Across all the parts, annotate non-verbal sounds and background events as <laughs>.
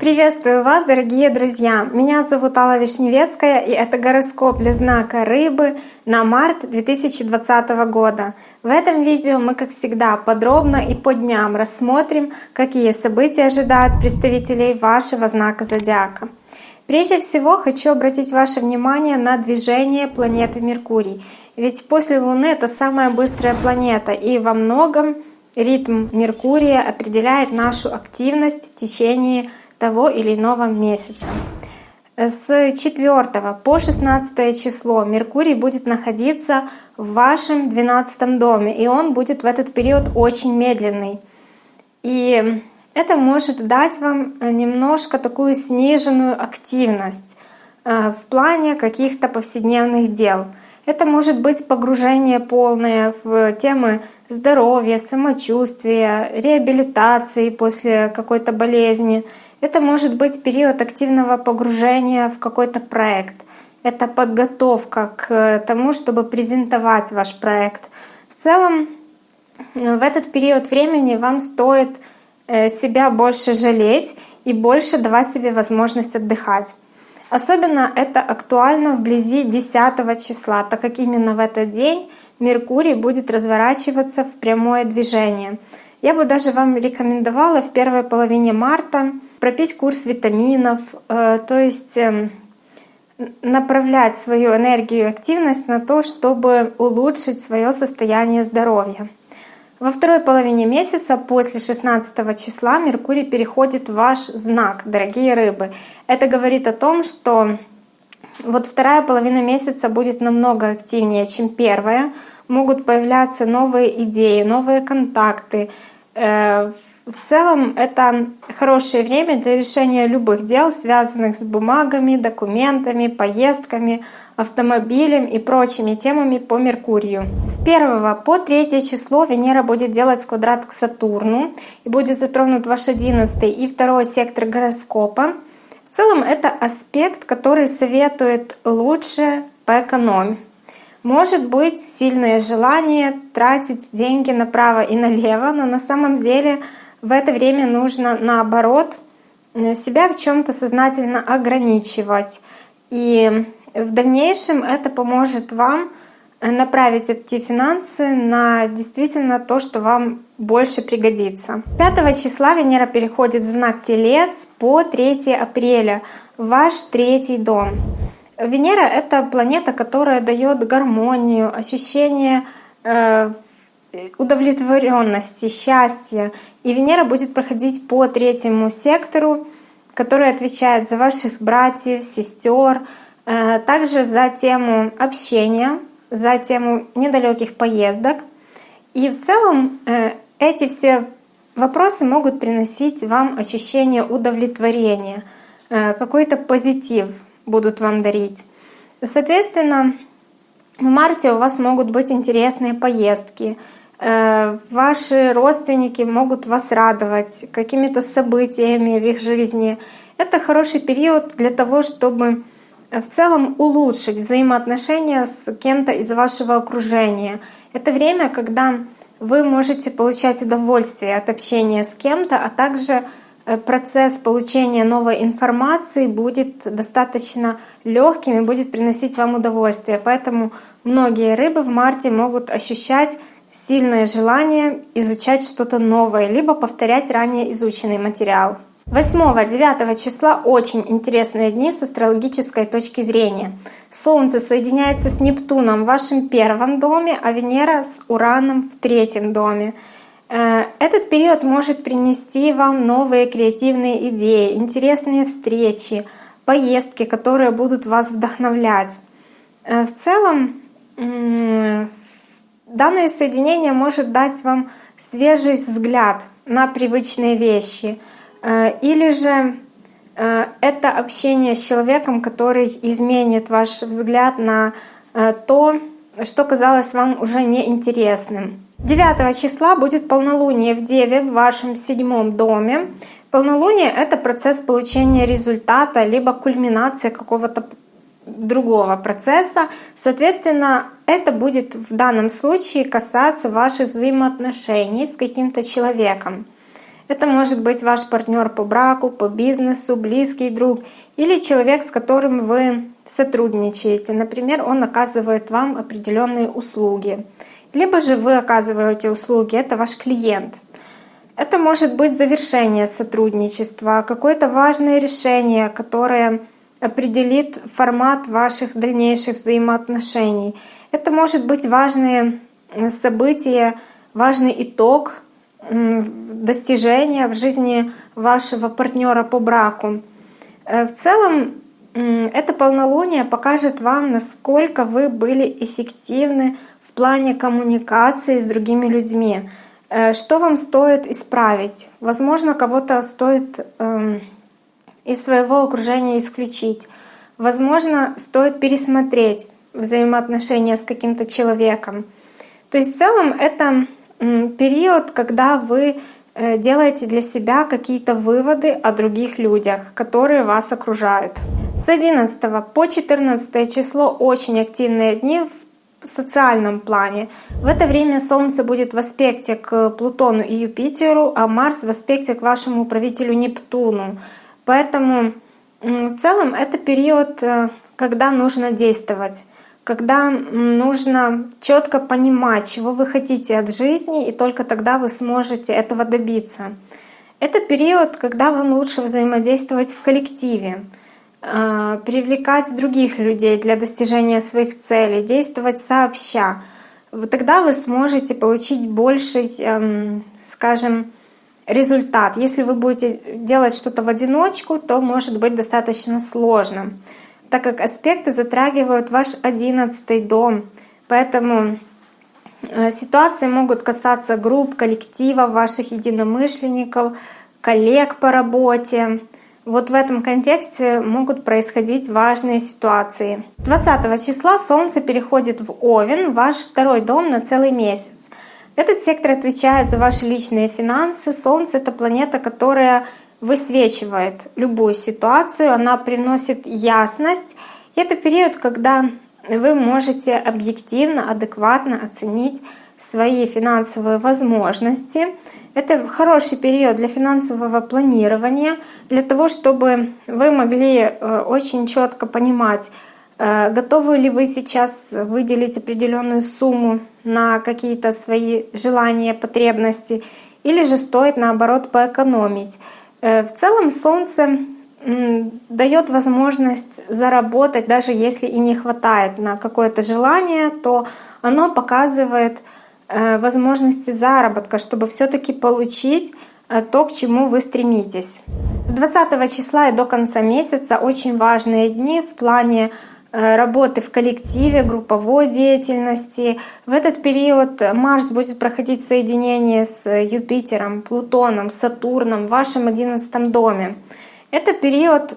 Приветствую вас, дорогие друзья! Меня зовут Алла Вишневецкая, и это гороскоп для знака Рыбы на март 2020 года. В этом видео мы, как всегда, подробно и по дням рассмотрим, какие события ожидают представителей вашего знака Зодиака. Прежде всего, хочу обратить ваше внимание на движение планеты Меркурий. Ведь после Луны это самая быстрая планета, и во многом ритм Меркурия определяет нашу активность в течение того или иного месяца. С 4 по 16 число Меркурий будет находиться в вашем 12 доме, и он будет в этот период очень медленный. И это может дать вам немножко такую сниженную активность э, в плане каких-то повседневных дел. Это может быть погружение полное в темы здоровья, самочувствия, реабилитации после какой-то болезни это может быть период активного погружения в какой-то проект. Это подготовка к тому, чтобы презентовать ваш проект. В целом, в этот период времени вам стоит э, себя больше жалеть и больше давать себе возможность отдыхать. Особенно это актуально вблизи 10 числа, так как именно в этот день Меркурий будет разворачиваться в прямое движение. Я бы даже вам рекомендовала в первой половине марта пропить курс витаминов, э, то есть эм, направлять свою энергию и активность на то, чтобы улучшить свое состояние здоровья. Во второй половине месяца, после 16 числа, Меркурий переходит в ваш знак, дорогие рыбы. Это говорит о том, что вот вторая половина месяца будет намного активнее, чем первая. Могут появляться новые идеи, новые контакты, э, в целом это хорошее время для решения любых дел, связанных с бумагами, документами, поездками, автомобилем и прочими темами по Меркурию. С 1 по 3 число Венера будет делать квадрат к Сатурну и будет затронут ваш 11 и 2 сектор гороскопа. В целом это аспект, который советует лучше поэкономить. Может быть сильное желание тратить деньги направо и налево, но на самом деле в это время нужно наоборот э, себя в чем-то сознательно ограничивать. И в дальнейшем это поможет вам э, направить эти финансы на действительно то, что вам больше пригодится. 5 числа Венера переходит в знак Телец по 3 апреля ваш третий дом. Венера — это планета, которая дает гармонию, ощущение э, удовлетворенности, счастья. И Венера будет проходить по третьему сектору, который отвечает за ваших братьев, сестер, также за тему общения, за тему недалеких поездок. И в целом э, эти все вопросы могут приносить вам ощущение удовлетворения, э, какой-то позитив будут вам дарить. Соответственно, в марте у вас могут быть интересные поездки, Э, ваши родственники могут вас радовать какими-то событиями в их жизни. Это хороший период для того, чтобы в целом улучшить взаимоотношения с кем-то из вашего окружения. Это время, когда вы можете получать удовольствие от общения с кем-то, а также э, процесс получения новой информации будет достаточно легким и будет приносить вам удовольствие. Поэтому многие рыбы в марте могут ощущать сильное желание изучать что-то новое, либо повторять ранее изученный материал. 8-9 числа очень интересные дни с астрологической точки зрения. Солнце соединяется с Нептуном в вашем первом доме, а Венера с Ураном в третьем доме. Э, этот период может принести вам новые креативные идеи, интересные встречи, поездки, которые будут вас вдохновлять. Э, в целом, Данное соединение может дать вам свежий взгляд на привычные вещи. Э, или же э, это общение с человеком, который изменит ваш взгляд на э, то, что казалось вам уже неинтересным. 9 числа будет полнолуние в Деве в вашем седьмом доме. Полнолуние — это процесс получения результата, либо кульминация какого-то другого процесса. Соответственно, это будет в данном случае касаться ваших взаимоотношений с каким-то человеком. Это может быть ваш партнер по браку, по бизнесу, близкий друг или человек, с которым вы сотрудничаете. Например, он оказывает вам определенные услуги. Либо же вы оказываете услуги, это ваш клиент. Это может быть завершение сотрудничества, какое-то важное решение, которое определит формат ваших дальнейших взаимоотношений. Это может быть важные события, важный итог достижения в жизни вашего партнера по браку. Э, в целом, это полнолуние покажет вам, насколько вы были эффективны в плане коммуникации с другими людьми. Э, что вам стоит исправить? Возможно, кого-то стоит эм, из своего окружения исключить. Возможно, стоит пересмотреть взаимоотношения с каким-то человеком. То есть в целом это период, когда вы э, делаете для себя какие-то выводы о других людях, которые вас окружают. С 11 по 14 число очень активные дни в социальном плане. В это время Солнце будет в аспекте к Плутону и Юпитеру, а Марс в аспекте к вашему правителю Нептуну. Поэтому в целом это период, э, когда нужно действовать когда нужно четко понимать, чего вы хотите от жизни, и только тогда вы сможете этого добиться. Это период, когда вам лучше взаимодействовать в коллективе, э, привлекать других людей для достижения своих целей, действовать сообща. Тогда вы сможете получить больший, эм, скажем, результат. Если вы будете делать что-то в одиночку, то может быть достаточно сложно так как аспекты затрагивают ваш одиннадцатый дом. Поэтому э, ситуации могут касаться групп, коллективов, ваших единомышленников, коллег по работе. Вот в этом контексте могут происходить важные ситуации. 20 числа Солнце переходит в Овен, ваш второй дом на целый месяц. Этот сектор отвечает за ваши личные финансы. Солнце — это планета, которая высвечивает любую ситуацию, она приносит ясность. Это период, когда вы можете объективно, адекватно оценить свои финансовые возможности. Это хороший период для финансового планирования, для того, чтобы вы могли э, очень четко понимать, э, готовы ли вы сейчас выделить определенную сумму на какие-то свои желания, потребности, или же стоит наоборот поэкономить. Э, в целом Солнце дает возможность заработать, даже если и не хватает на какое-то желание, то оно показывает э, возможности заработка, чтобы все-таки получить э, то, к чему вы стремитесь. С 20 числа и до конца месяца очень важные дни в плане работы в коллективе, групповой деятельности. В этот период Марс будет проходить соединение с Юпитером, Плутоном, Сатурном в вашем одиннадцатом доме. Это период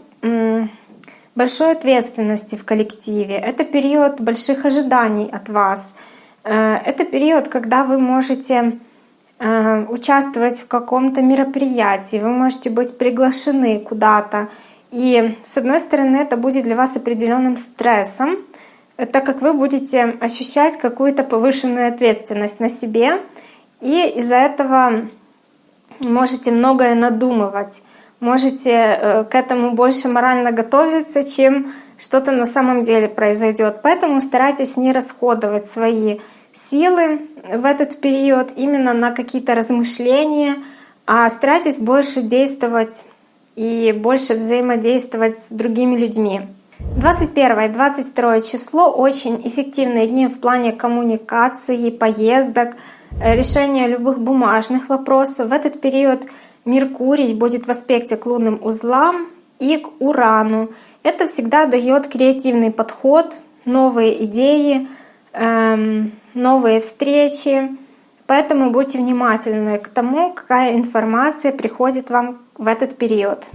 большой ответственности в коллективе, это период больших ожиданий от вас. Э, это период, когда вы можете э, участвовать в каком-то мероприятии, вы можете быть приглашены куда-то, и с одной стороны, это будет для вас определенным стрессом, так как вы будете ощущать какую-то повышенную ответственность на себе, и из-за этого можете многое надумывать, можете э, к этому больше морально готовиться, чем что-то на самом деле произойдет. Поэтому старайтесь не расходовать свои силы в этот период именно на какие-то размышления, а старайтесь больше действовать и больше взаимодействовать с другими людьми. 21 и 22 число очень эффективные дни в плане коммуникации, поездок, э, решения любых бумажных вопросов. В этот период Меркурий будет в аспекте к лунным узлам и к Урану. Это всегда дает креативный подход, новые идеи, эм, новые встречи. Поэтому будьте внимательны к тому, какая информация приходит вам в этот период.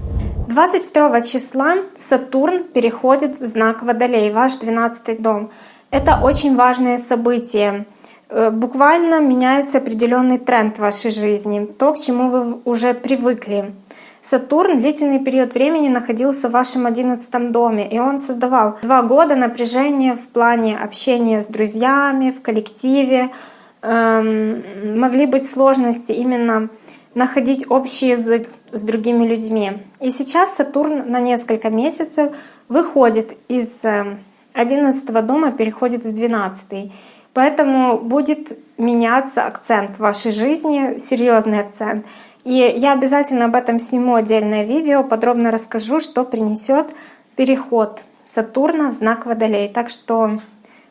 22 числа Сатурн переходит в знак Водолей, ваш 12 дом. Это очень важное событие. Э, буквально меняется определенный тренд в вашей жизни, то, к чему вы уже привыкли. Сатурн длительный период времени находился в вашем одиннадцатом доме, и он создавал два года напряжения в плане общения с друзьями, в коллективе. Эм, могли быть сложности именно находить общий язык с другими людьми. И сейчас Сатурн на несколько месяцев выходит из 11 э, дома, переходит в 12. Поэтому будет меняться акцент в вашей жизни, серьезный акцент. И я обязательно об этом сниму отдельное видео, подробно расскажу, что принесет переход Сатурна в знак Водолей. Так что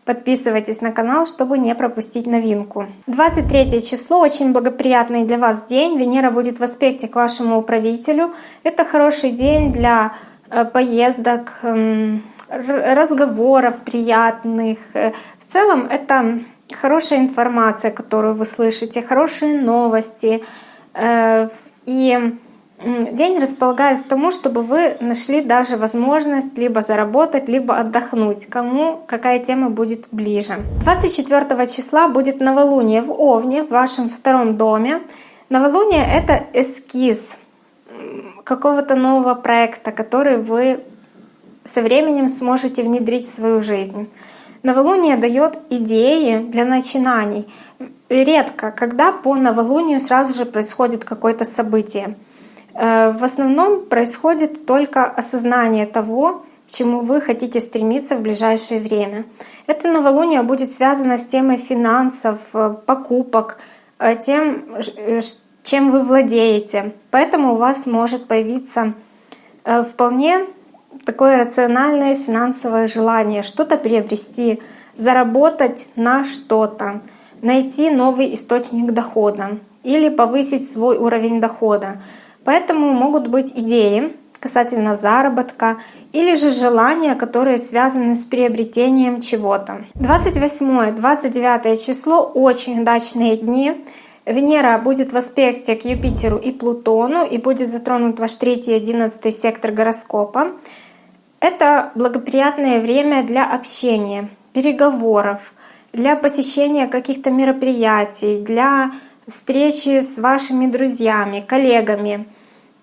подписывайтесь на канал, чтобы не пропустить новинку. 23 число очень благоприятный для вас день. Венера будет в аспекте к вашему управителю. Это хороший день для э, поездок, эм, разговоров приятных. Э, в целом это хорошая информация, которую вы слышите, хорошие новости. Э, и день располагает к тому, чтобы вы нашли даже возможность либо заработать, либо отдохнуть, кому какая тема будет ближе. 24 числа будет новолуние в Овне, в вашем втором доме. Новолуние — это эскиз какого-то нового проекта, который вы со временем сможете внедрить в свою жизнь. Новолуние дает идеи для начинаний. Редко, когда по новолунию сразу же происходит какое-то событие. Э, в основном происходит только осознание того, к чему вы хотите стремиться в ближайшее время. Это новолуние будет связано с темой финансов, э, покупок, э, тем, чем вы владеете. Поэтому у вас может появиться вполне такое рациональное финансовое желание что-то приобрести, заработать на что-то, найти новый источник дохода или повысить свой уровень дохода. Поэтому могут быть идеи касательно заработка или же желания, которые связаны с приобретением чего-то. 28-29 число — очень удачные дни. Венера будет в аспекте к Юпитеру и Плутону и будет затронут ваш третий и одиннадцатый сектор гороскопа. Это благоприятное время для общения, переговоров, для посещения каких-то мероприятий, для встречи с вашими друзьями, коллегами.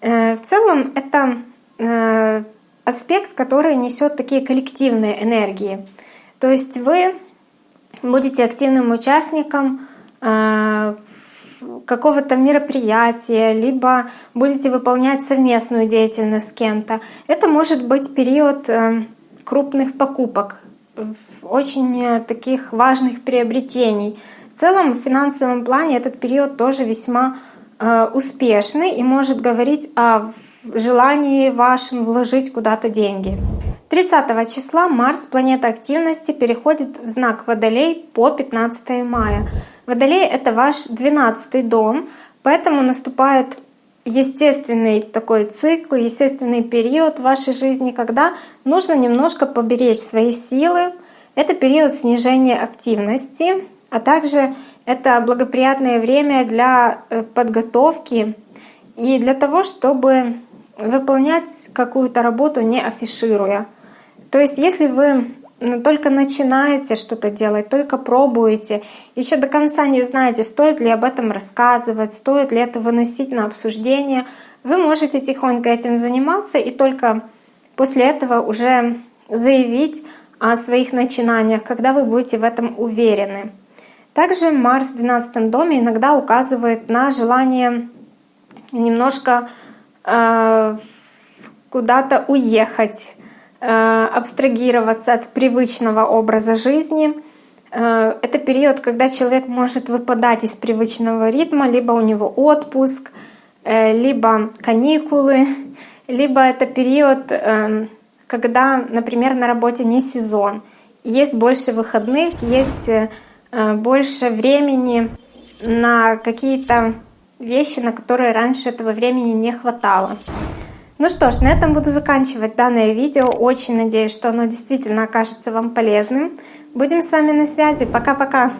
Э, в целом это э, аспект, который несет такие коллективные энергии. То есть вы будете активным участником э, какого-то мероприятия, либо будете выполнять совместную деятельность с кем-то. Это может быть период крупных покупок, очень таких важных приобретений. В целом в финансовом плане этот период тоже весьма успешный и может говорить о желании вашем вложить куда-то деньги. 30 числа Марс, планета активности, переходит в знак Водолей по 15 мая. Водолей — это ваш 12 дом, поэтому наступает естественный такой цикл, естественный период в вашей жизни, когда нужно немножко поберечь свои силы. Это период снижения активности, а также это благоприятное время для э, подготовки и для того, чтобы выполнять какую-то работу не афишируя. То есть если вы только начинаете что-то делать, только пробуете, еще до конца не знаете, стоит ли об этом рассказывать, стоит ли это выносить на обсуждение, вы можете тихонько этим заниматься и только после этого уже заявить о своих начинаниях, когда вы будете в этом уверены. Также Марс в 12 доме иногда указывает на желание немножко э, куда-то уехать, Э, абстрагироваться от привычного образа жизни. Э, это период, когда человек может выпадать из привычного ритма, либо у него отпуск, э, либо каникулы, <laughs> либо это период, когда, например, на работе не сезон, есть больше выходных, есть больше времени на какие-то вещи, на которые раньше этого времени не хватало. Ну что ж, на этом буду заканчивать данное видео. Очень надеюсь, что оно действительно окажется вам полезным. Будем с вами на связи. Пока-пока!